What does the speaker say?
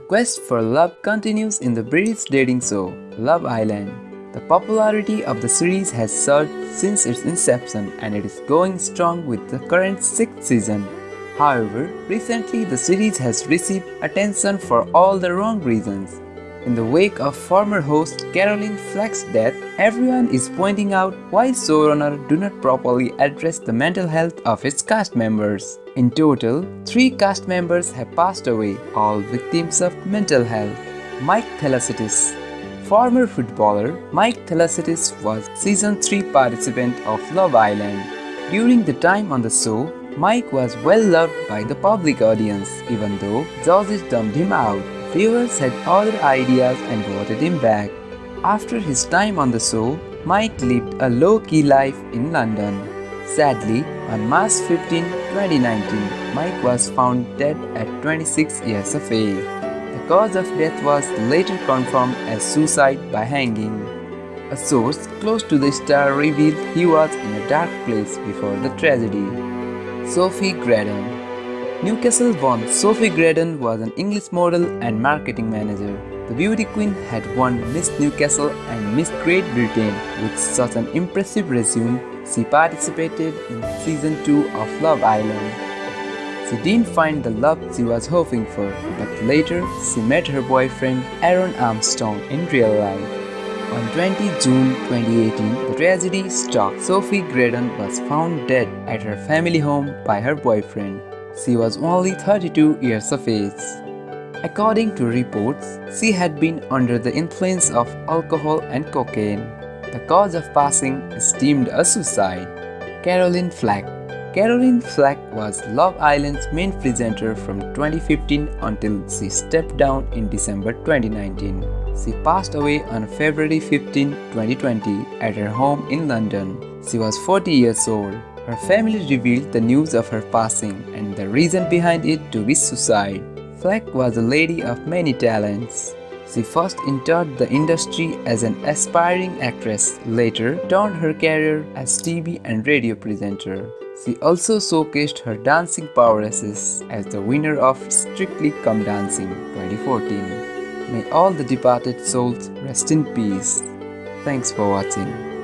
quest for love continues in the British dating show Love Island. The popularity of the series has surged since its inception and it is going strong with the current 6th season. However, recently the series has received attention for all the wrong reasons. In the wake of former host Caroline Flack's death, everyone is pointing out why showrunner do not properly address the mental health of its cast members. In total, three cast members have passed away, all victims of mental health. Mike Thalassitis Former footballer Mike Thalassitis was season 3 participant of Love Island. During the time on the show, Mike was well loved by the public audience, even though judges dumped him out. Viewers had other ideas and voted him back. After his time on the show, Mike lived a low-key life in London. Sadly, on March 15, 2019, Mike was found dead at 26 years of age. The cause of death was later confirmed as suicide by hanging. A source close to the star revealed he was in a dark place before the tragedy. Sophie Gradon Newcastle born Sophie Gradon was an English model and marketing manager. The beauty queen had won Miss Newcastle and Miss Great Britain. With such an impressive resume, she participated in season 2 of Love Island. She didn't find the love she was hoping for, but later she met her boyfriend Aaron Armstrong in real life. On 20 June 2018, the tragedy struck. Sophie Gradon was found dead at her family home by her boyfriend. She was only 32 years of age. According to reports, she had been under the influence of alcohol and cocaine. The cause of passing is deemed a suicide. Caroline Flack Caroline Flack was Love Island's main presenter from 2015 until she stepped down in December 2019. She passed away on February 15, 2020 at her home in London. She was 40 years old. Her family revealed the news of her passing and the reason behind it to be suicide. Flack was a lady of many talents. She first entered the industry as an aspiring actress, later turned her career as TV and radio presenter. She also showcased her dancing prowesses as the winner of Strictly Come Dancing 2014. May all the departed souls rest in peace. Thanks for watching.